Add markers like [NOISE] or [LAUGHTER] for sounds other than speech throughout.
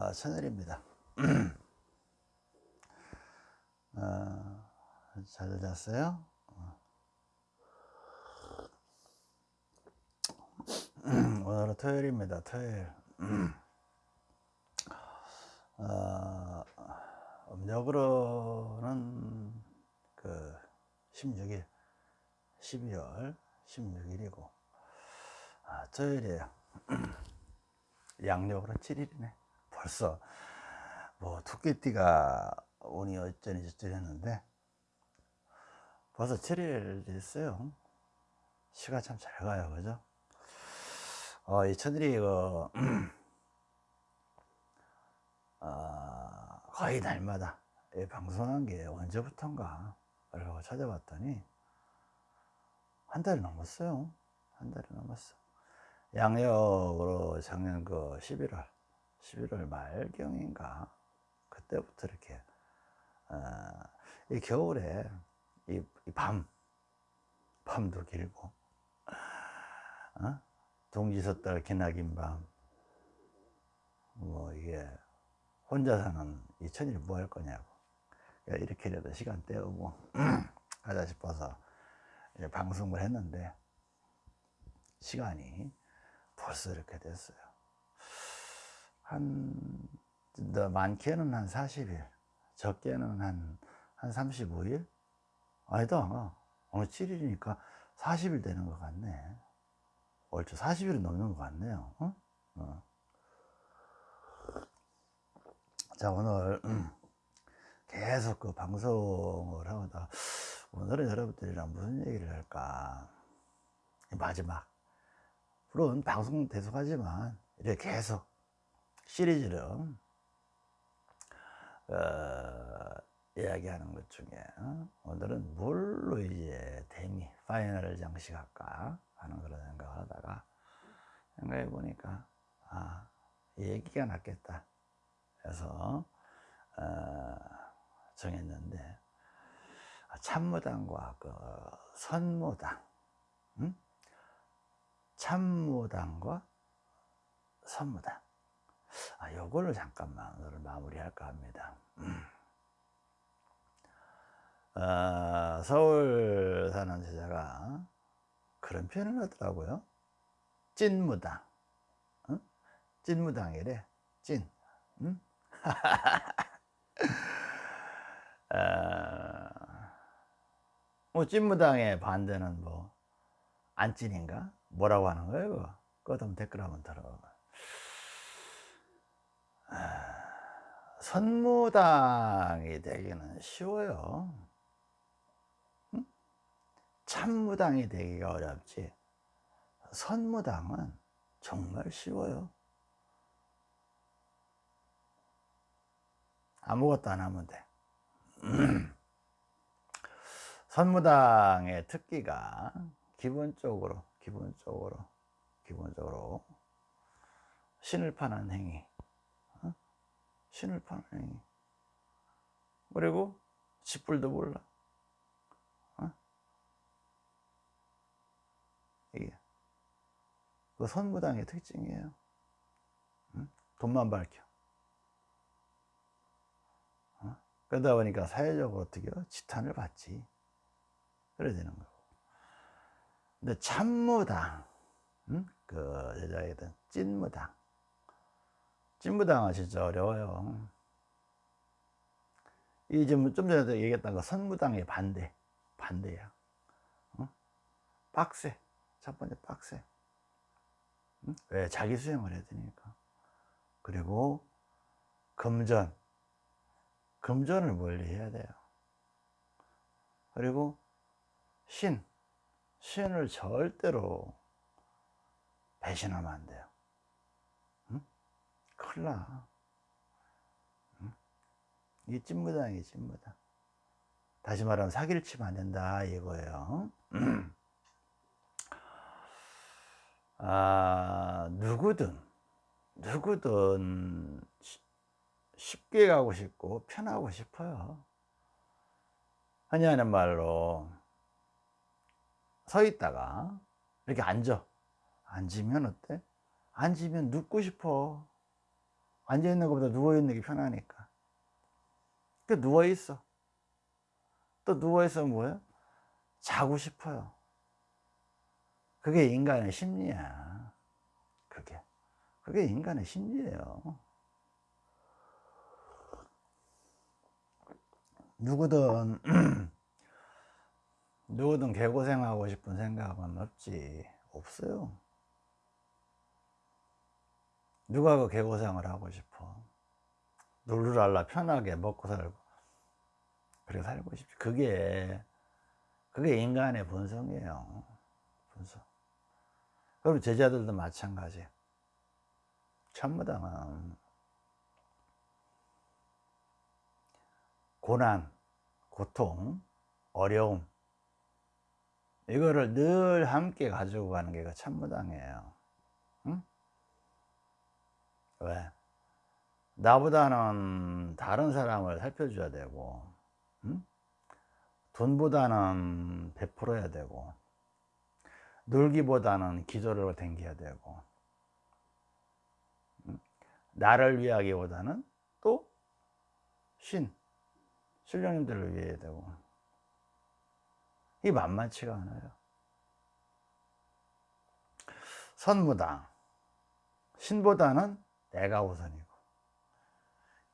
어, 천일입니다. 어, [CLEARS THROAT] 잘 잤어요? [CLEARS THROAT] 오늘은 토요일입니다. 토요일. 어, [CLEARS THROAT] 음력으로는 그 16일, 12월 16일이고, 아, 토요일이에요. 양력으로 7일이네. 벌써 뭐 토끼띠가 운이 어쩌니 저쩌니 했는데 벌써 7일 됐어요. 시간 참 잘 가요, 그죠? 어, 이 천일이 그, 어, [CLEARS THROAT] 거의 날마다 방송한 게 언제부턴가 라고 찾아봤더니 한 달이 넘었어요. 한 달이 넘었어. 양력으로 작년 그 11월 11월 말경인가 그때부터 이렇게 어, 이 겨울에 이, 이 밤, 밤도 길고 어? 동지섰달 기나긴 밤, 뭐 이게 혼자 사는 이 천일 뭐 할 거냐고 이렇게라도 시간 때우고 [CLEARS THROAT] 하자 싶어서 방송을 했는데 시간이 벌써 이렇게 됐어요. 한, 많게는 한 40일, 적게는 한, 한 35일? 아니다. 오늘 7일이니까 40일 되는 것 같네. 얼추 40일은 넘는 것 같네요. 어? 어. 자, 오늘 [CLEARS THROAT] 계속 그 방송을 하다 오늘은 여러분들이랑 무슨 얘기를 할까? 마지막. 물론 방송 계속하지만 이렇게 계속 시리즈로 어, 이야기하는 것 중에 어? 오늘은 뭘로 이제 데미 파이널을 장식할까 하는 그런 생각을 하다가 생각해 보니까 아 얘기가 낫겠다 그래서 어, 정했는데 참무당과 그 선무당 응? 참무당과 선무당 아, 요걸로 잠깐만 오늘 마무리할까 합니다. 음. 어, 서울 사는 제자가 그런 표현을 하더라고요. 찐무당. 응? 찐무당이래. 찐. 응? 어, [LAUGHS] 뭐 찐무당의 반대는 뭐 안 찐인가? 뭐라고 하는 거예요? 그거? 한번 댓글 한번 들어봐. 선무당이 되기는 쉬워요. 참무당이 되기가 어렵지. 선무당은 정말 쉬워요. 아무것도 안 하면 돼. [CLEARS THROAT] 선무당의 특기가 기본적으로, 기본적으로, 기본적으로 신을 파는 행위, 신을 파는 행위. 그리고 짓불도 몰라. 어? 이게 그 선무당의 특징이에요. 응? 돈만 밝혀. 어? 그러다 보니까 사회적으로 어떻게 지탄을 받지. 그래야 되는 거고. 근데 참무당, 응? 그 여자애들 찐무당. 찐무당은 진짜 어려워요. 이 좀, 좀 전에도 얘기했던 거 선무당의 반대. 반대야. 어? 빡세. 첫 번째 빡세. 응? 왜? 자기 수행을 해야 되니까. 그리고 금전. 금전을 멀리 해야 돼요. 그리고 신. 신을 절대로 배신하면 안 돼요. 큰일 나. 이 찐무당이 찐무당. 다시 말하면 사기를 치면 안 된다 이거예요. 아, 누구든, 누구든 쉽게 가고 싶고 편하고 싶어요. 하는 말로 서 있다가 이렇게 앉아. 앉으면 어때? 앉으면 눕고 싶어. 앉아 있는 것보다 누워 있는 게 편하니까. 그 누워 있어. 또 누워 있어 뭐야? 자고 싶어요. 그게 인간의 심리야. 그게. 그게 인간의 심리예요. 누구든 [CLEARS THROAT] 누구든 개고생하고 싶은 생각은 없지 없어요 누가 그 개고생을 하고 싶어? 룰루랄라 편하게 먹고 살고. 그렇게 살고 싶지. 그게 그게 인간의 본성이에요. 본성. 그럼 제자들도 마찬가지. 참무당은 고난, 고통, 어려움 이거를 늘 함께 가지고 가는 게그 참무당이에요. 응? 왜? 나보다는 다른 사람을 살펴줘야 되고 응? 돈보다는 베풀어야 되고 놀기보다는 기도를 댕겨야 되고 응? 나를 위하기보다는 또 신, 신령님들을 위해야 되고 이 만만치가 않아요 선무당 신보다는 내가 우선이고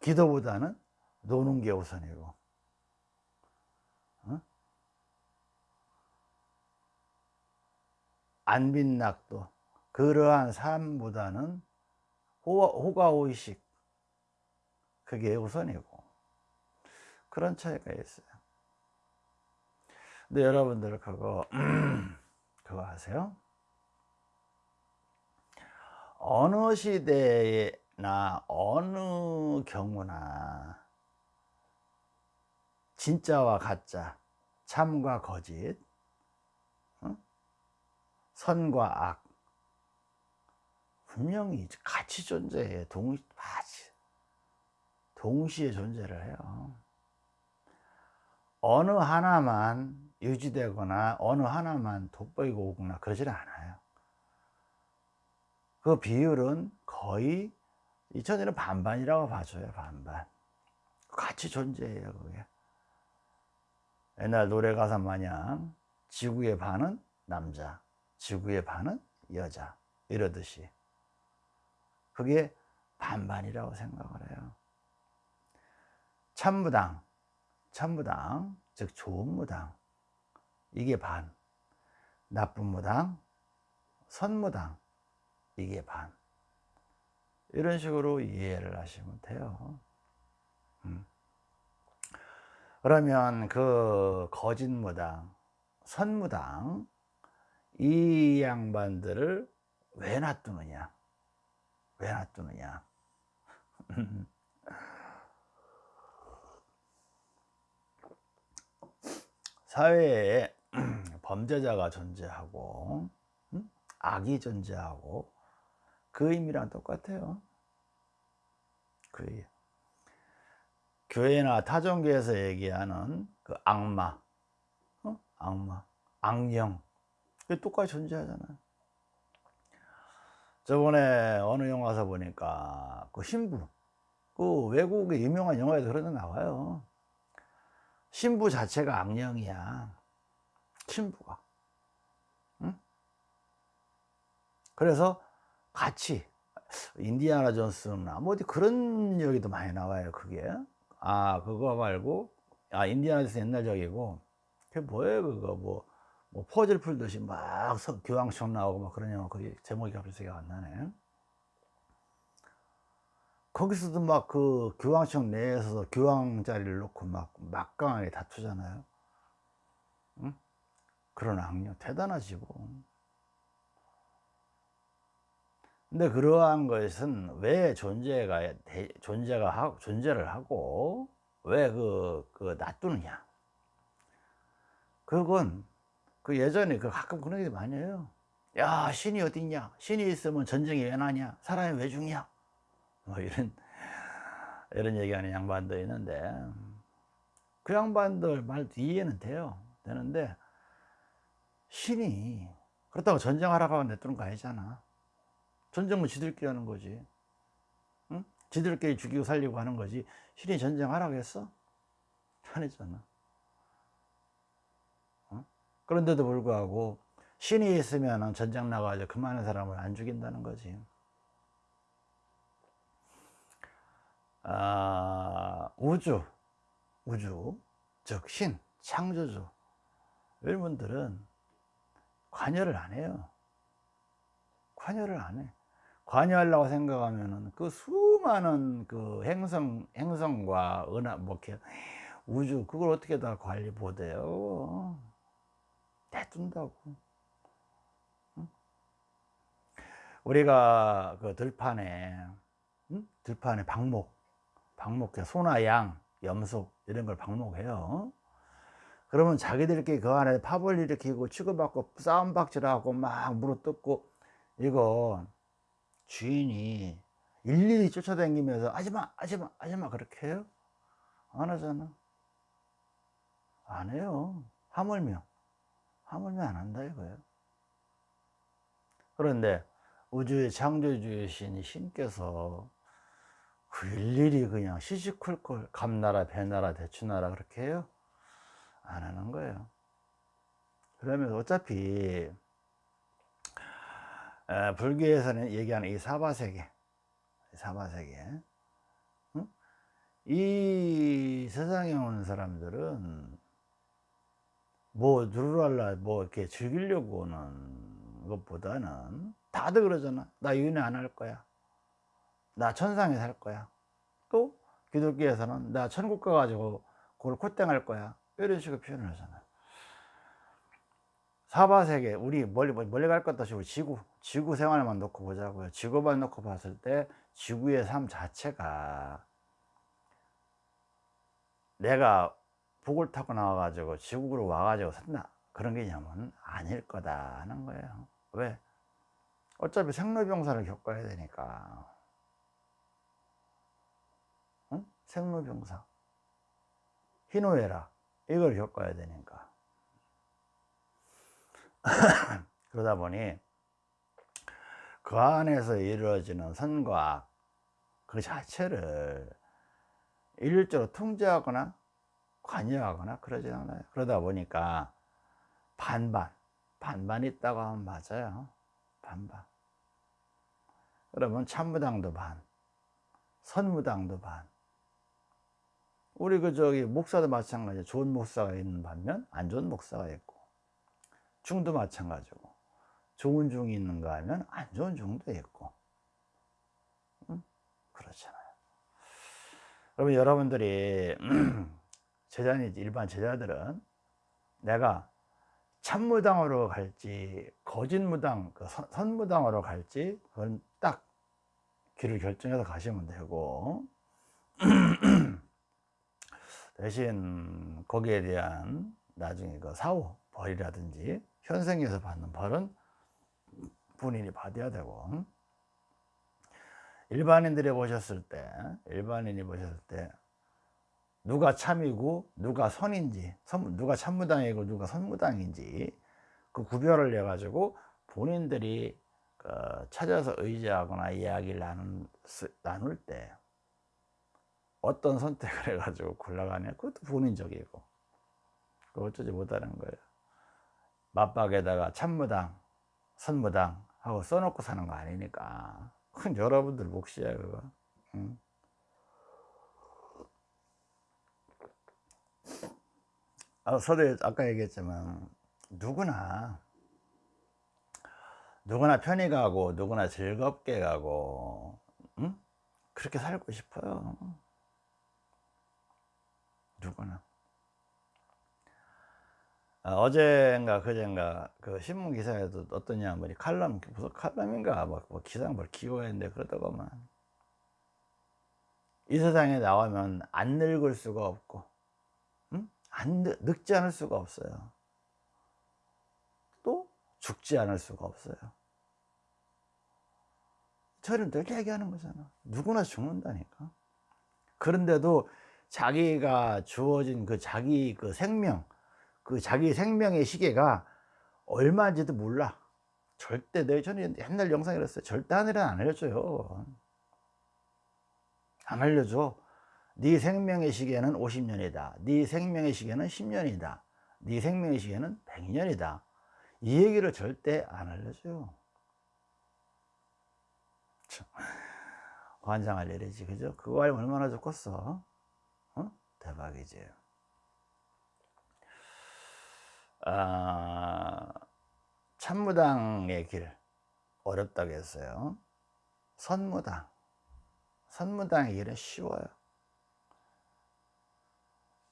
기도보다는 노는 게 우선이고 어? 안빈낙도 그러한 삶보다는 호가호의식 그게 우선이고 그런 차이가 있어요 근데 여러분들 그거 [CLEARS THROAT] 그거 아세요? 어느 시대나 어느 경우나 진짜와 가짜, 참과 거짓, 어? 선과 악 분명히 같이 존재해 동, 동시에 존재를 해요. 어느 하나만 유지되거나 어느 하나만 돋보이고 오거나 그러질 않아요. 그 비율은 거의 2000년은 반반이라고 봐줘요, 반반. 같이 존재해요, 그게. 옛날 노래 가사 마냥 지구의 반은 남자, 지구의 반은 여자, 이러듯이. 그게 반반이라고 생각을 해요. 참무당, 참무당, 즉 좋은 무당. 이게 반. 나쁜 무당, 선무당. 이게 반. 이런 식으로 이해를 하시면 돼요. 음. 그러면 그 거짓무당, 선무당, 이 양반들을 왜 놔두느냐? 왜 놔두느냐? [LAUGHS] 사회에 [CLEARS THROAT] 범죄자가 존재하고 악이 존재하고 그 의미랑 똑같아요. 그 교회나 타종교에서 얘기하는 그 악마 어? 악마 악령. 그 똑같이 존재하잖아요. 저번에 어느 영화에서 보니까 그 신부 그 외국의 유명한 영화에도 그런 데 나와요. 신부 자체가 악령이야. 신부가. 응? 그래서 같이. 인디아나 존스나 뭐 어디 그런 얘기도 많이 나와요 그게. 아 그거 말고 아 인디아나 존스 옛날 적이고 그게 뭐예요 그거? 뭐, 뭐 퍼즐 풀듯이 막 교황청 나오고 막 그런 영화 그게 제목이 갑자기 안 나네. 거기서도 막 그 교황청 내에서 교황 자리를 놓고 막 막강하게 다투잖아요. 응? 그런 악령 대단하지 뭐 근데 그러한 것은 왜 존재가 존재가 하고 존재를 하고 왜그 그 놔두느냐? 그건 그 예전에 그 가끔 그런 얘기 많이 해요. 야 신이 어디 있냐? 신이 있으면 전쟁이 왜 나냐? 사람이 왜 죽냐? 뭐 이런 이런 얘기하는 양반도 있는데 그 양반들 말도 이해는 돼요. 되는데 신이 그렇다고 전쟁하라고 냅두는 거 아니잖아 전쟁은 지들끼리 하는 거지 응? 지들끼리 죽이고 살리고 하는 거지 신이 전쟁하라고 했어? 안 했잖아 어? 그런데도 불구하고 신이 있으면 전쟁 나가지고 그 많은 사람을 안 죽인다는 거지 아, 우주 우주 즉 신, 창조주 여러분들은 관여를 안 해요 관여를 안해 관여하려고 생각하면은 그 수많은 그 행성 행성과 은하 뭐 우주 그걸 어떻게 다 관리 못해요? 내둔다고. 우리가 그 들판에 응? 들판에 방목 방목 소나 양 염소 이런 걸 방목해요. 그러면 자기들끼리 그 안에 파벌 일으키고 취급받고 싸움박질하고 막 물어뜯고 이거 주인이 일일이 쫓아다니면서 하지마 하지마 하지마 그렇게 해요? 안 하잖아. 안 해요. 하물며. 하물며 안 한다 이거예요. 그런데 우주의 창조주이신 신께서 그 일일이 그냥 시시콜콜 감나라 배나라 대추나라 그렇게 해요? 안 하는 거예요. 그러면 어차피 에, 불교에서는 얘기하는 이 사바세계 사바세계 응? 이 세상에 오는 사람들은 뭐 누르랄라 뭐 이렇게 즐기려고 오는 것보다는 다들 그러잖아. 나 윤회 안 할 거야. 나 천상에 살 거야. 또 기독교에서는 나 천국 가가지고 그걸 콧땡할 거야. 이런 식으로 표현을 하잖아. 사바세계 우리 멀리 멀리 갈 것도 없이 지구 지구 생활만 놓고 보자고요. 지구만 놓고 봤을 때 지구의 삶 자체가 내가 복을 타고 나와 가지고 지구로 와 가지고 산다. 그런 개념은 아닐 거다 하는 거예요. 왜? 어차피 생로병사를 겪어야 되니까. 응? 생로병사. 희노애락 이걸 겪어야 되니까. [LAUGHS] 그러다 보니 그 안에서 이루어지는 선과 그 자체를 일률적으로 통제하거나 관여하거나 그러지 않아요. 그러다 보니까 반반 반반 있다고 하면 맞아요. 반반. 그러면 참무당도 반 선무당도 반. 우리 그 저기 목사도 마찬가지 좋은 목사가 있는 반면 안 좋은 목사가 있고 중도 마찬가지고 좋은 중이 있는가 하면 안 좋은 중도 있고. 응? 그렇잖아요. 그러면 여러분들이 [CLEARS THROAT] 제자니 일반 제자들은 내가 참무당으로 갈지 거짓무당 그 선무당으로 갈지 그건 딱 길을 결정해서 가시면 되고. [CLEARS THROAT] 대신 거기에 대한 나중에 그 사후 벌이라든지 현생에서 받는 벌은 본인이 받아야 되고 일반인들이 보셨을 때 일반인이 보셨을 때 누가 참이고 누가 선인지 누가 참무당이고 누가 선무당인지 그 구별을 해 가지고 본인들이 그 찾아서 의지하거나 이야기를 나눌 때 어떤 선택을 해 가지고 골라가냐? 그것도 본인적이고. 어쩌지 못하는 거예요. 맞박에다가 참무당 선무당 하고 써놓고 사는 거 아니니까 큰 여러분들 몫이야 그거 응. 아, 서두에 아까 얘기했지만 누구나 누구나 편히 가고 누구나 즐겁게 가고 응? 그렇게 살고 싶어요 누구나 아, 어젠가 그젠가 그 신문 기사에도 어떤 양반이 칼럼 무슨 칼럼인가 뭐, 뭐 기사 뭘 기고가 했는데 그러다가만. 이 세상에 나오면 안 늙을 수가 없고 응? 안 늙 지 않을 수가 없어요. 또 죽지 않을 수가 없어요. 저를 늘 얘기하는 거잖아. 누구나 죽는다니까. 그런데도 자기가 주어진 그 자기 그 생명 그 자기 생명의 시계가 얼마인지도 몰라. 절대 내 저는 옛날 영상에 그랬어요. 절대 하늘은 안 알려줘요. 안 알려줘. 네 생명의 시계는 50년이다. 네 생명의 시계는 10년이다. 네 생명의 시계는 100년이다. 이 얘기를 절대 안 알려줘요. 참, 환장할 일이지. 그죠? 그거 알면 얼마나 좋겠어? 어? 대박이지 아, 참무당의 길. 어렵다고 했어요. 선무당. 선무당의 길은 쉬워요.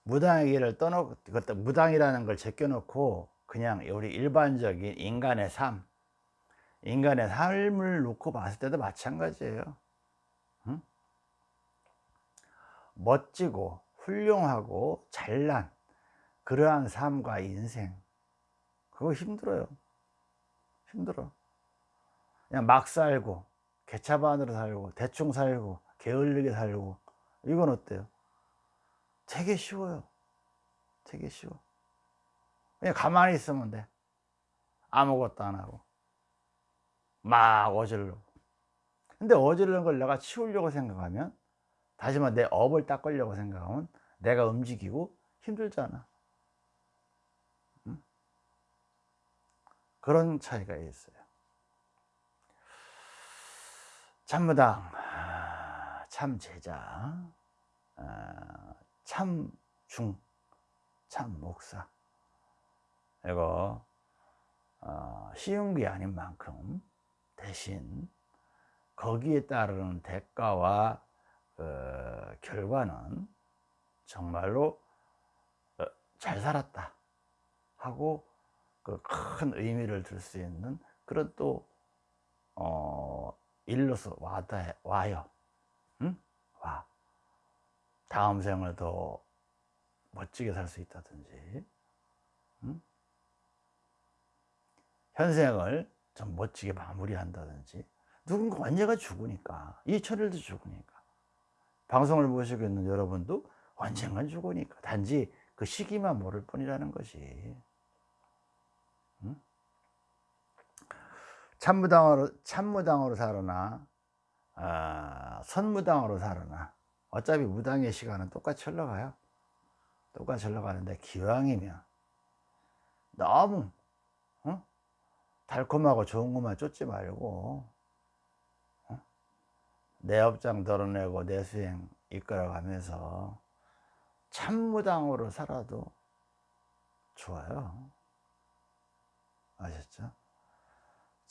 무당의 길을 떠놓고 무당이라는 걸 제껴놓고 그냥 우리 일반적인 인간의 삶 인간의 삶을 놓고 봤을 때도 마찬가지예요. 응? 멋지고 훌륭하고 잘난 그러한 삶과 인생 그거 힘들어요. 힘들어. 그냥 막 살고 개차반으로 살고 대충 살고 게을르게 살고 이건 어때요? 되게 쉬워요. 되게 쉬워. 그냥 가만히 있으면 돼. 아무것도 안 하고. 막 어질러. 근데 어지르는 걸 내가 치우려고 생각하면 다시 말해 내 업을 닦으려고 생각하면 내가 움직이고 힘들잖아 그런 차이가 있어요. 참무당 참 제자 참 중 참 목사. 이거 어, 쉬운 게 아닌 만큼 대신 거기에 따르는 대가와 어, 결과는 정말로 어, 잘 살았다 하고 그 큰 의미를 줄수 있는 그런 또 어, 일로서 와다, 와요. 응? 와. 다음 생을 더 멋지게 살 수 있다든지. 응? 현생을 좀 멋지게 마무리한다든지. 누군가 언제가 죽으니까 이천일도 죽으니까. 방송을 보시고 있는 여러분도 언젠간 죽으니까. 단지 그 시기만 모를 뿐이라는 것이 참무당으로 참무당으로 살으나 아, 선무당으로 살으나 어차피 무당의 시간은 똑같이 흘러가요 똑같이 흘러가는데 기왕이면 너무 어? 달콤하고 좋은 것만 쫓지 말고 어? 내 업장 덜어내고 내 수행 이끌어가면서 참무당으로 살아도 좋아요 아셨죠?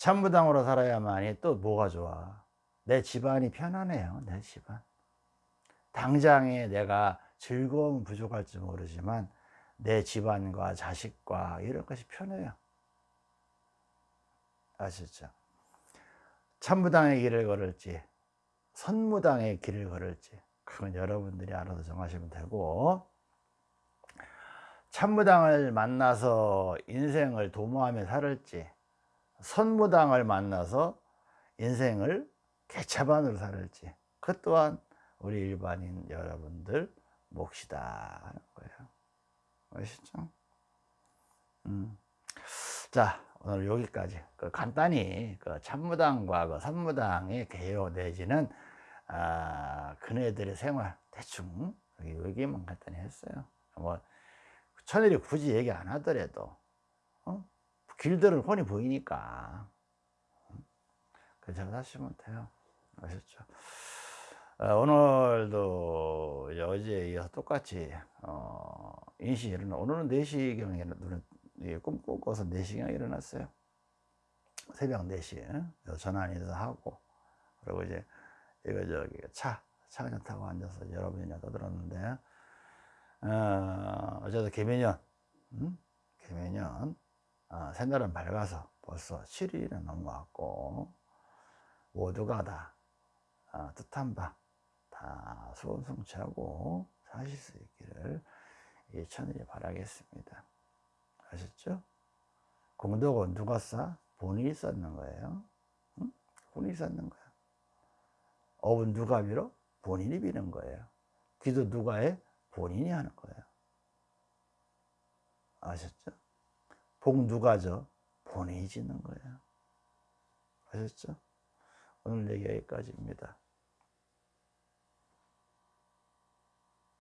참무당으로 살아야만이 또 뭐가 좋아? 내 집안이 편안해요 내 집안. 당장에 내가 즐거움 부족할지 모르지만 내 집안과 자식과 이런 것이 편해요. 아셨죠? 참무당의 길을 걸을지 선무당의 길을 걸을지 그건 여러분들이 알아서 정하시면 되고 참무당을 만나서 인생을 도모하며 살을지 선무당을 만나서 인생을 개차반으로 살을지 그 또한 우리 일반인 여러분들 몫이다 하는 거예요 아시죠? 음. 자 오늘 여기까지 그 간단히 그 참무당과 그 선무당의 개요 내지는 아, 그네들의 생활 대충 여기만 간단히 했어요 뭐 천일이 굳이 얘기 안 하더라도 어? 길들은 훤히 보이니까. 그저 하시면 돼요. 아셨죠? 어, 오늘도 어제 이어서 똑같이 어, 인시 일어나 오늘은 4시경에 눈을 꿈 꾸고서 4시경에 일어났어요. 새벽 4시에 전화인도 하고 그리고 이제 이거 저기 차, 차 그냥 타고 앉아서 여러분이나 떠들었는데 어, 어제도 개면년 음? 개면년 어, 새날은 밝아서 벌써 7일이 넘어왔고 모두가 다 어, 뜻한 바다 소원 성취하고 사실 수 있기를 이 천일이 바라겠습니다 아셨죠? 공덕은 누가 쌓? 본인이 쌓는 거예요 응? 본인이 쌓는 거야 업은 누가 빌어? 본인이 비는 거예요 기도 누가 해? 본인이 하는 거예요 아셨죠? 복 누가 져? 본인이 짓는 거예요 아셨죠? 오늘 얘기 여기까지입니다